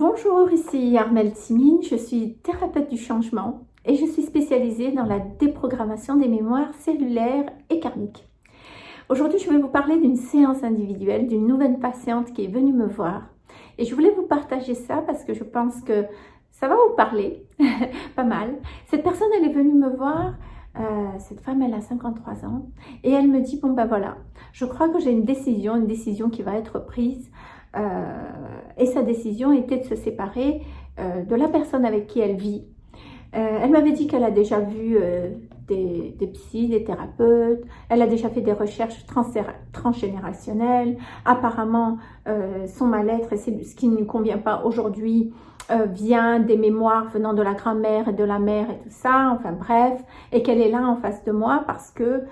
Bonjour, ici Armelle Timine, je suis thérapeute du changement et je suis spécialisée dans la déprogrammation des mémoires cellulaires et karmiques. Aujourd'hui, je vais vous parler d'une séance individuelle d'une nouvelle patiente qui est venue me voir. Et je voulais vous partager ça parce que je pense que ça va vous parler, pas mal. Cette personne, elle est venue me voir, euh, cette femme, elle a 53 ans, et elle me dit, bon ben voilà, je crois que j'ai une décision, une décision qui va être prise et sa décision était de se séparer euh, de la personne avec qui elle vit. Euh, elle m'avait dit qu'elle a déjà vu des, des des thérapeutes, elle a déjà fait des recherches transgénérationnelles. Apparemment, son mal-être et ce qui ne lui convient pas aujourd'hui vient des mémoires venant de la grand-mère et de la mère et tout ça, enfin bref, et qu'elle est là en face de moi parce que,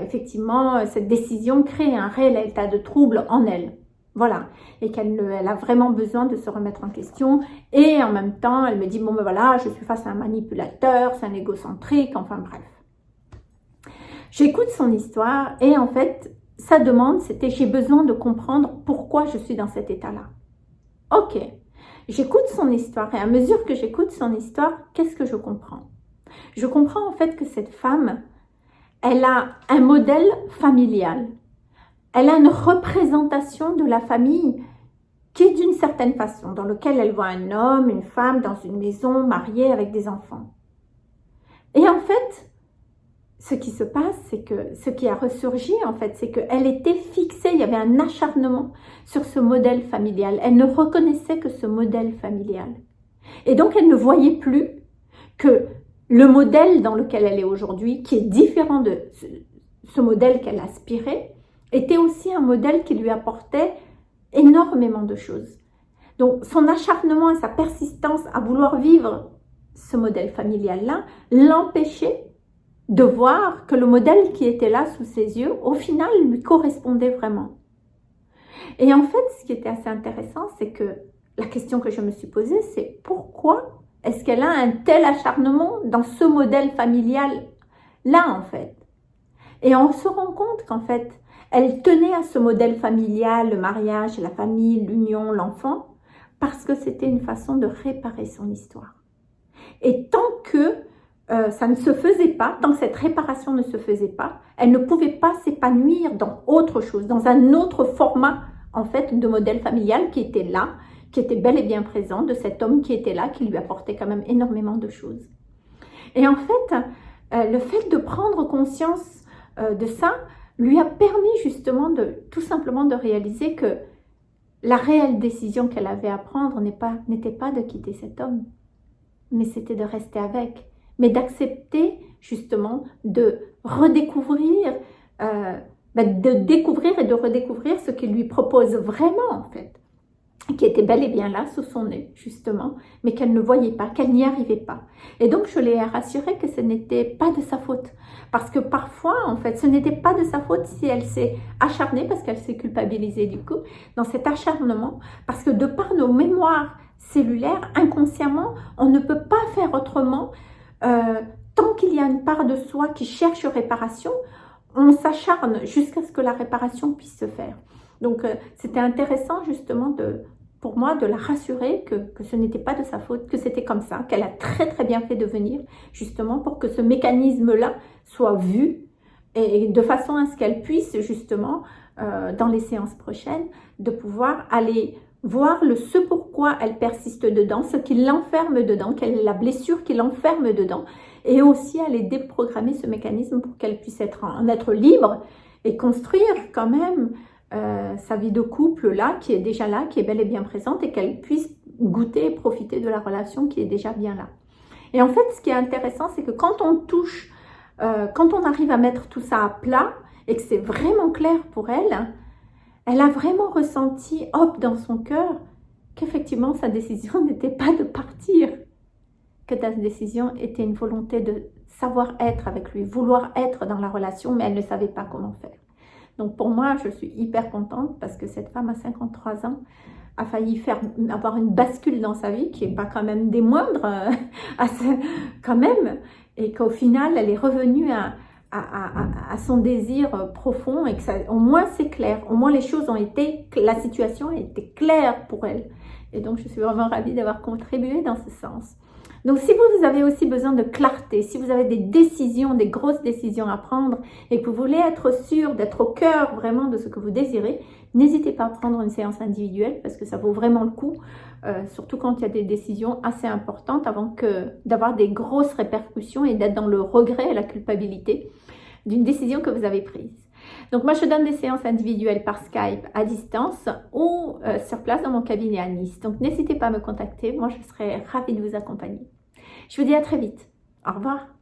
effectivement, cette décision crée un réel état de trouble en elle. Voilà, et qu'elle elle a vraiment besoin de se remettre en question. Et en même temps, elle me dit, bon ben voilà, je suis face à un manipulateur, c'est un égocentrique, enfin bref. J'écoute son histoire et en fait, sa demande, c'était j'ai besoin de comprendre pourquoi je suis dans cet état-là. Ok, j'écoute son histoire et à mesure que j'écoute son histoire, qu'est-ce que je comprends? Je comprends en fait que cette femme, elle a un modèle familial elle a une représentation de la famille qui est d'une certaine façon, dans lequel elle voit un homme, une femme dans une maison, mariée avec des enfants. Et en fait, ce qui se passe, c'est que ce qui a ressurgi, en fait, c'est qu'elle était fixée, il y avait un acharnement sur ce modèle familial. Elle ne reconnaissait que ce modèle familial. Et donc, elle ne voyait plus que le modèle dans lequel elle est aujourd'hui, qui est différent de ce modèle qu'elle aspirait, était aussi un modèle qui lui apportait énormément de choses. Donc son acharnement et sa persistance à vouloir vivre ce modèle familial-là l'empêchait de voir que le modèle qui était là sous ses yeux, au final, lui correspondait vraiment. Et en fait, ce qui était assez intéressant, c'est que la question que je me suis posée, c'est pourquoi est-ce qu'elle a un tel acharnement dans ce modèle familial-là, en fait? Et on se rend compte qu'en fait, elle tenait à ce modèle familial, le mariage, la famille, l'union, l'enfant, parce que c'était une façon de réparer son histoire. Et tant que euh, ça ne se faisait pas, tant que cette réparation ne se faisait pas, elle ne pouvait pas s'épanouir dans autre chose, dans un autre format en fait de modèle familial qui était là, qui était bel et bien présent, de cet homme qui était là, qui lui apportait quand même énormément de choses. Et en fait, euh, le fait de prendre conscience euh, de ça, lui a permis justement de tout simplement de réaliser que la réelle décision qu'elle avait à prendre n'était pas, de quitter cet homme, mais c'était de rester avec, mais d'accepter justement de redécouvrir, euh, ben, de découvrir et de redécouvrir ce qu'il lui propose vraiment en fait qui était bel et bien là sous son nez, justement, mais qu'elle ne voyait pas, qu'elle n'y arrivait pas. Et donc, je l'ai rassurée que ce n'était pas de sa faute. Parce que parfois, en fait, ce n'était pas de sa faute si elle s'est acharnée, parce qu'elle s'est culpabilisée du coup, dans cet acharnement, parce que de par nos mémoires cellulaires, inconsciemment, on ne peut pas faire autrement. Euh, tant qu'il y a une part de soi qui cherche réparation, on s'acharne jusqu'à ce que la réparation puisse se faire. Donc, euh, c'était intéressant justement de, pour moi de la rassurer que, ce n'était pas de sa faute, que c'était comme ça, qu'elle a très très bien fait de venir justement pour que ce mécanisme-là soit vu et de façon à ce qu'elle puisse justement euh, dans les séances prochaines de pouvoir aller voir le ce pourquoi elle persiste dedans, ce qui l'enferme dedans, quelle est la blessure qui l'enferme dedans et aussi aller déprogrammer ce mécanisme pour qu'elle puisse être en être libre et construire quand même euh, sa vie de couple là, qui est déjà là, qui est bel et bien présente et qu'elle puisse goûter et profiter de la relation qui est déjà bien là. Et en fait, ce qui est intéressant, c'est que quand on touche, euh, quand on arrive à mettre tout ça à plat et que c'est vraiment clair pour elle, elle a vraiment ressenti, hop, dans son cœur, qu'effectivement, sa décision n'était pas de partir, que ta décision était une volonté de savoir être avec lui, vouloir être dans la relation, mais elle ne savait pas comment faire. Donc pour moi, je suis hyper contente parce que cette femme à 53 ans a failli faire avoir une bascule dans sa vie qui n'est pas quand même des moindres, euh, quand même, et qu'au final, elle est revenue à, à, son désir profond et que ça, au moins c'est clair, au moins les choses ont été, la situation a été claire pour elle. Et donc, je suis vraiment ravie d'avoir contribué dans ce sens. Donc, si vous, avez aussi besoin de clarté, si vous avez des décisions, des grosses décisions à prendre et que vous voulez être sûr d'être au cœur vraiment de ce que vous désirez, n'hésitez pas à prendre une séance individuelle parce que ça vaut vraiment le coup, euh, surtout quand il y a des décisions assez importantes avant que d'avoir des grosses répercussions et d'être dans le regret et la culpabilité d'une décision que vous avez prise. Donc moi, je donne des séances individuelles par Skype à distance ou euh, sur place dans mon cabinet à Nice. Donc n'hésitez pas à me contacter, moi je serai ravie de vous accompagner. Je vous dis à très vite. Au revoir.